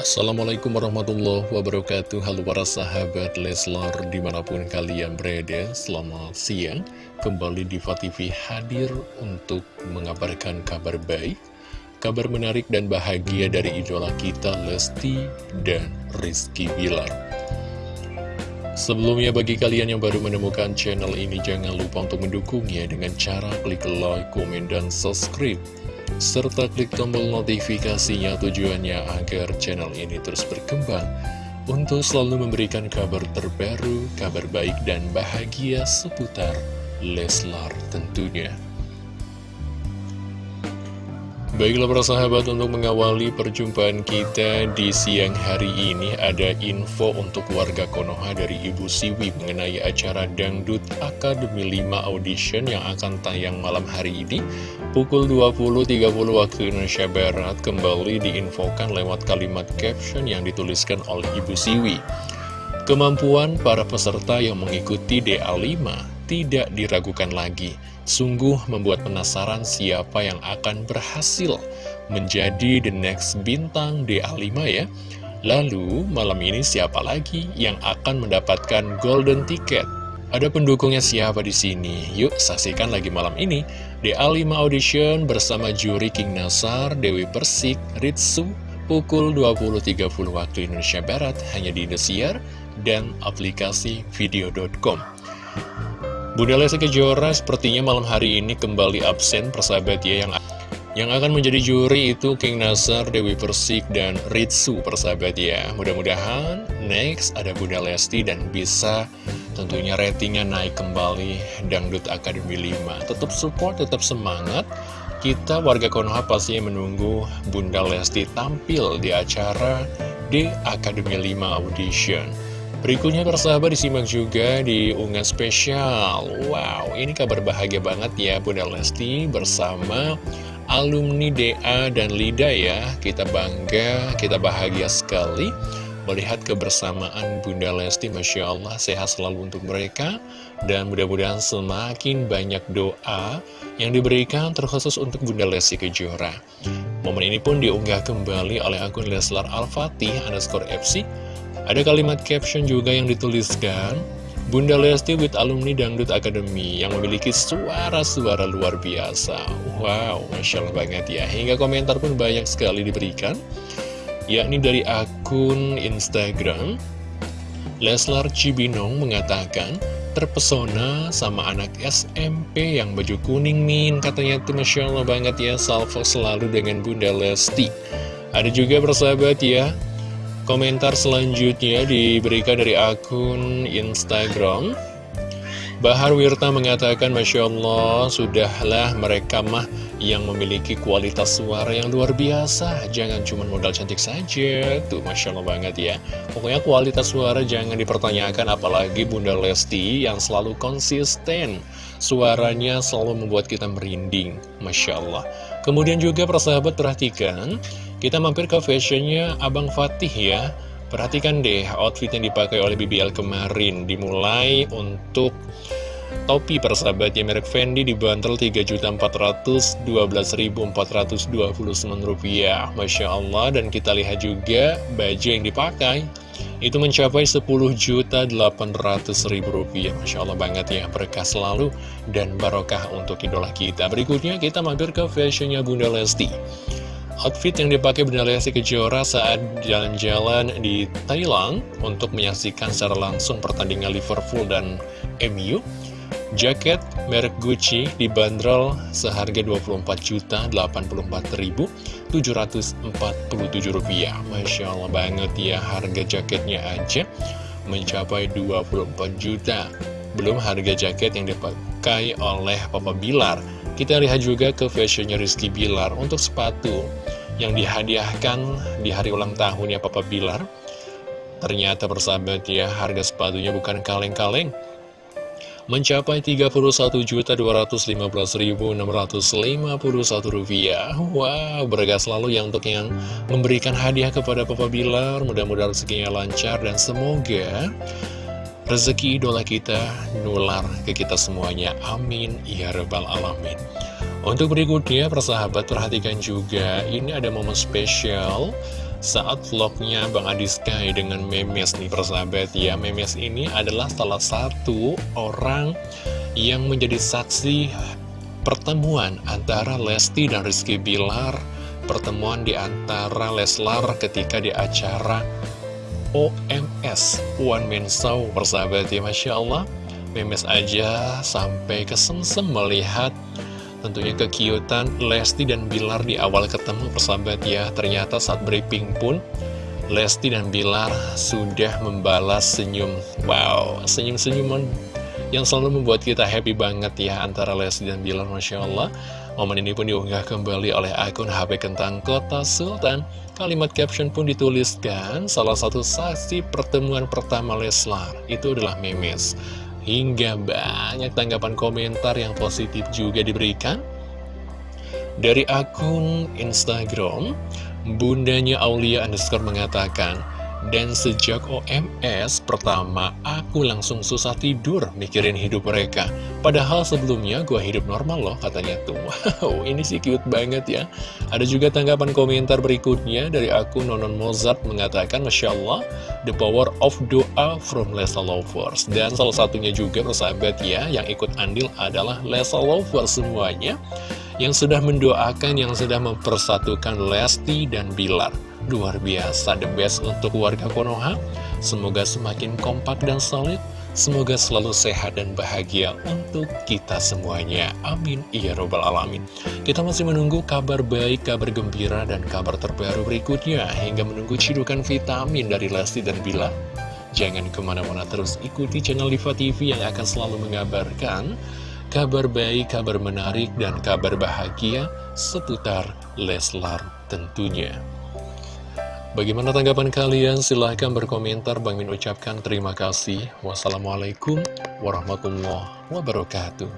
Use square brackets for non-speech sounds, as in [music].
Assalamualaikum warahmatullahi wabarakatuh. Halo para sahabat Leslar di mana pun kalian berada Selamat siang. Kembali di TV hadir untuk mengabarkan kabar baik Kabar menarik dan bahagia dari idola kita Lesti dan Rizky Bilar. Sebelumnya bagi kalian yang baru menemukan channel ini Jangan lupa untuk mendukungnya dengan cara klik like, komen, dan subscribe serta klik tombol notifikasinya tujuannya agar channel ini terus berkembang untuk selalu memberikan kabar terbaru, kabar baik dan bahagia seputar Leslar tentunya. Baiklah para sahabat untuk mengawali perjumpaan kita di siang hari ini ada info untuk warga Konoha dari Ibu Siwi mengenai acara Dangdut Akademi 5 Audition yang akan tayang malam hari ini pukul 20.30 waktu Indonesia Barat kembali diinfokan lewat kalimat caption yang dituliskan oleh Ibu Siwi. Kemampuan para peserta yang mengikuti DA5 tidak diragukan lagi. Sungguh membuat penasaran siapa yang akan berhasil menjadi the next bintang DA5 ya. Lalu malam ini siapa lagi yang akan mendapatkan golden ticket? Ada pendukungnya siapa di sini? Yuk saksikan lagi malam ini DA5 Audition bersama juri King Nasar, Dewi Persik, Ritsu, pukul 20.30 waktu Indonesia Barat hanya di Indosiar dan aplikasi video.com. Bunda Lesti Kejora sepertinya malam hari ini kembali absen persahabat ya yang yang akan menjadi juri itu King Nasar, Dewi Persik, dan Ritsu persahabat ya. Mudah-mudahan next ada Bunda Lesti dan bisa tentunya ratingnya naik kembali. Dangdut Akademi 5 Tetap support, tetap semangat. Kita warga Konoha pasti menunggu Bunda Lesti tampil di acara di Akademi 5 Audition Berikutnya persahabat disimak juga di unggahan spesial. Wow, ini kabar bahagia banget ya Bunda Lesti bersama alumni DA dan LIDA ya. Kita bangga, kita bahagia sekali Melihat kebersamaan Bunda Lesti. Masya Allah sehat selalu untuk mereka. Dan mudah-mudahan semakin banyak doa yang diberikan terkhusus untuk Bunda Lesti Kejora. Momen ini pun diunggah kembali oleh akun Leslar Al-Fatih underscore FC ada kalimat caption juga yang dituliskan, Bunda Lesti with alumni Dangdut Academy yang memiliki suara-suara luar biasa. Wow, Masya Allah banget ya. Hingga komentar pun banyak sekali diberikan, yakni dari akun Instagram. Leslar Cibinong mengatakan, terpesona sama anak SMP yang baju kuning min katanya itu Masya Allah banget ya salvo selalu dengan Bunda Lesti ada juga persahabat ya Komentar selanjutnya diberikan dari akun Instagram. Bahar Wirta mengatakan Masya Allah Sudahlah mereka mah yang memiliki kualitas suara yang luar biasa. Jangan cuma modal cantik saja. Tuh Masya Allah banget ya. Pokoknya kualitas suara jangan dipertanyakan Apalagi Bunda Lesti yang selalu konsisten. Suaranya selalu membuat kita merinding. Masya Allah. Kemudian juga persahabat perhatikan kita mampir ke fashionnya Abang Fatih ya. Perhatikan deh outfit yang dipakai oleh BBL kemarin. Dimulai untuk topi persahabat ya merek Fendi dibanderol Rp3.412.429 Masya Allah dan kita lihat juga baju yang dipakai. Itu mencapai Rp10.800.000 Masya Allah banget ya berkah selalu dan barokah untuk idola kita. Berikutnya kita mampir ke fashionnya Bunda Lesti Outfit yang dipakai Bunda Lesti Kejora saat jalan-jalan di Thailand untuk menyaksikan secara langsung pertandingan Liverpool dan MU. Jaket merek Gucci dibanderol seharga Rp24.084.747. Masya Allah banget ya harga jaketnya aja mencapai 24 juta. Belum harga jaket yang dipakai oleh Papa Bilar. Kita lihat juga ke fashionnya Rizky Bilar untuk sepatu yang dihadiahkan di hari ulang tahunnya Papa Bilar. Ternyata persahabat ya, harga sepatunya bukan kaleng-kaleng. Mencapai Rp31.215.651 Wow, bergas selalu yang untuk yang memberikan hadiah kepada Papa Bilar Mudah-mudahan rezekinya lancar dan semoga rezeki idola kita nular ke kita semuanya. Amin. Ya Rabbal Alamin. Untuk berikutnya, persahabat perhatikan juga, ini ada momen spesial saat vlognya Bang Adi Sky dengan Memes nih persahabat ya Memes ini adalah salah satu orang yang menjadi saksi pertemuan antara Lesti dan Rizky Bilar pertemuan di antara Leslar ketika di acara OMS One Man Show persahabat ya Masya Allah. Memes aja sampai kesemsem melihat tentunya kekiutan Lesti dan Bilar di awal ketemu persahabat ya. Ternyata saat briefing pun Lesti dan Bilar sudah membalas senyum. Wow, senyum-senyuman yang selalu membuat kita happy banget ya Antara Lesti dan Bilar Masya Allah Momen ini pun diunggah kembali oleh akun HP Kentang Kota Sultan. Kalimat caption pun dituliskan Salah satu saksi pertemuan pertama Leslar. Itu adalah Memes. Hingga banyak tanggapan komentar yang positif juga diberikan. Dari akun Instagram Bundanya Aulia underscore mengatakan dan sejak OMS pertama, aku langsung susah tidur mikirin hidup mereka. Padahal sebelumnya gue hidup normal loh, katanya tuh. [laughs] Wow, ini sih cute banget ya. Ada juga tanggapan komentar berikutnya dari akun Nonon Mozart mengatakan, Masya Allah, the power of doa from Lesa Lovers. Dan salah satunya juga persahabat ya, yang ikut andil adalah Lesa Lovers semuanya. Yang sudah mendoakan, yang sudah mempersatukan Lesti dan Bilar. Luar biasa, the best untuk warga Konoha. Semoga semakin kompak dan solid. Semoga selalu sehat dan bahagia untuk kita semuanya. Amin. Ya Robbal Alamin. Kita masih menunggu kabar baik, kabar gembira, dan kabar terbaru berikutnya. Hingga menunggu cidukan vitamin dari Lesti dan Bila. Jangan ke mana-mana terus ikuti channel Diva TV yang akan selalu mengabarkan kabar baik, kabar menarik, dan kabar bahagia seputar Leslar tentunya. Bagaimana tanggapan kalian? Silahkan berkomentar. Bang Min ucapkan terima kasih. Wassalamualaikum warahmatullahi wabarakatuh.